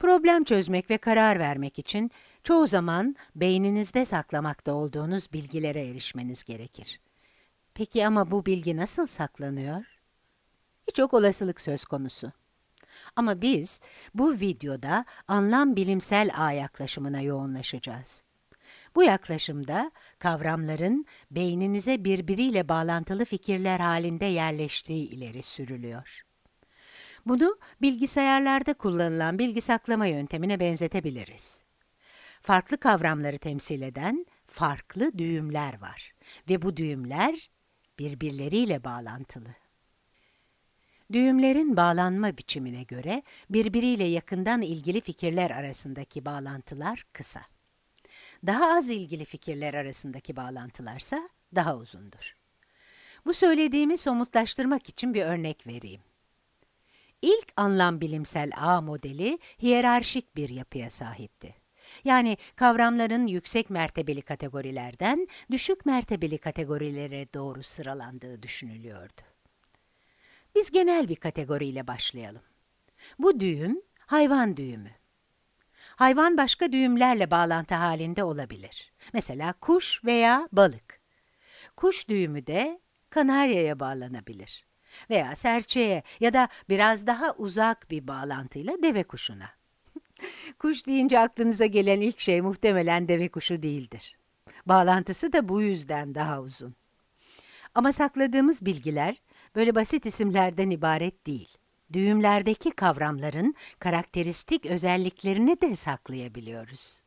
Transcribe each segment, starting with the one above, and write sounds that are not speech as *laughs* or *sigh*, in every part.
Problem çözmek ve karar vermek için çoğu zaman beyninizde saklamakta olduğunuz bilgilere erişmeniz gerekir. Peki ama bu bilgi nasıl saklanıyor? Birçok olasılık söz konusu. Ama biz bu videoda anlam bilimsel ağ yaklaşımına yoğunlaşacağız. Bu yaklaşımda kavramların beyninize birbiriyle bağlantılı fikirler halinde yerleştiği ileri sürülüyor. Bunu bilgisayarlarda kullanılan bilgi saklama yöntemine benzetebiliriz. Farklı kavramları temsil eden farklı düğümler var ve bu düğümler birbirleriyle bağlantılı. Düğümlerin bağlanma biçimine göre birbiriyle yakından ilgili fikirler arasındaki bağlantılar kısa. Daha az ilgili fikirler arasındaki bağlantılarsa daha uzundur. Bu söylediğimi somutlaştırmak için bir örnek vereyim. İlk anlam bilimsel ağ modeli hiyerarşik bir yapıya sahipti. Yani kavramların yüksek mertebeli kategorilerden düşük mertebeli kategorilere doğru sıralandığı düşünülüyordu. Biz genel bir kategoriyle başlayalım. Bu düğüm hayvan düğümü. Hayvan başka düğümlerle bağlantı halinde olabilir. Mesela kuş veya balık. Kuş düğümü de kanaryaya bağlanabilir. Veya serçeye ya da biraz daha uzak bir bağlantıyla deve kuşuna. *laughs* Kuş deyince aklınıza gelen ilk şey muhtemelen deve kuşu değildir. Bağlantısı da bu yüzden daha uzun. Ama sakladığımız bilgiler böyle basit isimlerden ibaret değil. Düğümlerdeki kavramların karakteristik özelliklerini de saklayabiliyoruz.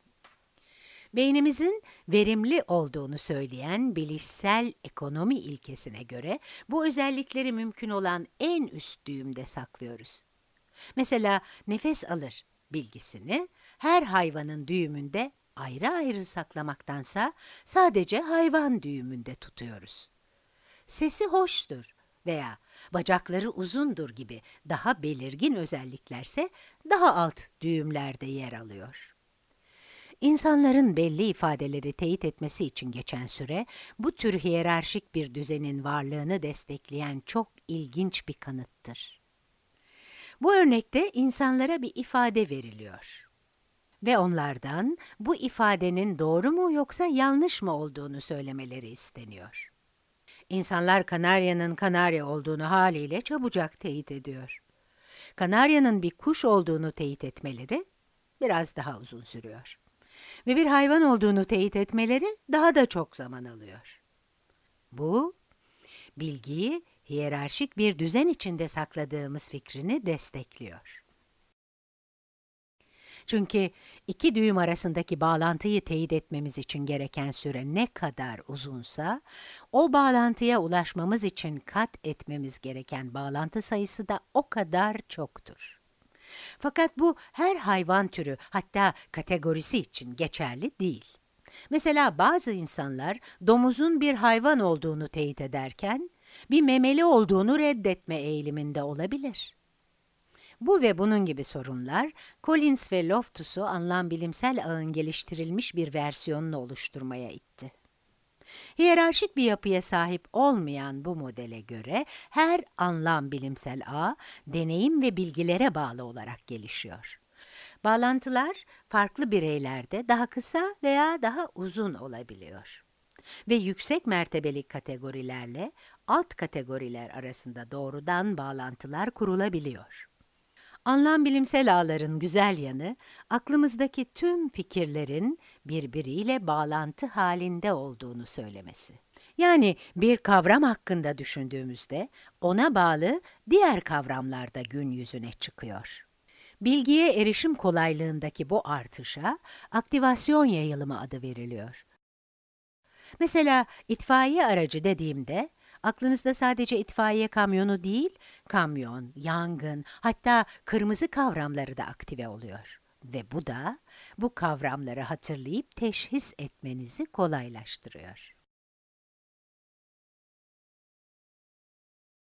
Beynimizin verimli olduğunu söyleyen bilişsel ekonomi ilkesine göre bu özellikleri mümkün olan en üst düğümde saklıyoruz. Mesela nefes alır bilgisini her hayvanın düğümünde ayrı ayrı saklamaktansa sadece hayvan düğümünde tutuyoruz. Sesi hoştur veya bacakları uzundur gibi daha belirgin özelliklerse daha alt düğümlerde yer alıyor. İnsanların belli ifadeleri teyit etmesi için geçen süre, bu tür hiyerarşik bir düzenin varlığını destekleyen çok ilginç bir kanıttır. Bu örnekte insanlara bir ifade veriliyor. Ve onlardan bu ifadenin doğru mu yoksa yanlış mı olduğunu söylemeleri isteniyor. İnsanlar kanaryanın kanarya olduğunu haliyle çabucak teyit ediyor. Kanaryanın bir kuş olduğunu teyit etmeleri biraz daha uzun sürüyor. Ve bir hayvan olduğunu teyit etmeleri daha da çok zaman alıyor. Bu, bilgiyi hiyerarşik bir düzen içinde sakladığımız fikrini destekliyor. Çünkü iki düğüm arasındaki bağlantıyı teyit etmemiz için gereken süre ne kadar uzunsa, o bağlantıya ulaşmamız için kat etmemiz gereken bağlantı sayısı da o kadar çoktur. Fakat bu her hayvan türü hatta kategorisi için geçerli değil. Mesela bazı insanlar domuzun bir hayvan olduğunu teyit ederken, bir memeli olduğunu reddetme eğiliminde olabilir. Bu ve bunun gibi sorunlar, Collins ve Loftus'u anlam bilimsel ağın geliştirilmiş bir versiyonunu oluşturmaya itti. Hiyerarşik bir yapıya sahip olmayan bu modele göre her anlam bilimsel ağ, deneyim ve bilgilere bağlı olarak gelişiyor. Bağlantılar farklı bireylerde daha kısa veya daha uzun olabiliyor. Ve yüksek mertebeli kategorilerle alt kategoriler arasında doğrudan bağlantılar kurulabiliyor. Anlam bilimsel ağların güzel yanı, aklımızdaki tüm fikirlerin birbiriyle bağlantı halinde olduğunu söylemesi. Yani bir kavram hakkında düşündüğümüzde ona bağlı diğer kavramlar da gün yüzüne çıkıyor. Bilgiye erişim kolaylığındaki bu artışa aktivasyon yayılımı adı veriliyor. Mesela itfaiye aracı dediğimde aklınızda sadece itfaiye kamyonu değil, kamyon, yangın, hatta kırmızı kavramları da aktive oluyor. Ve bu da bu kavramları hatırlayıp teşhis etmenizi kolaylaştırıyor.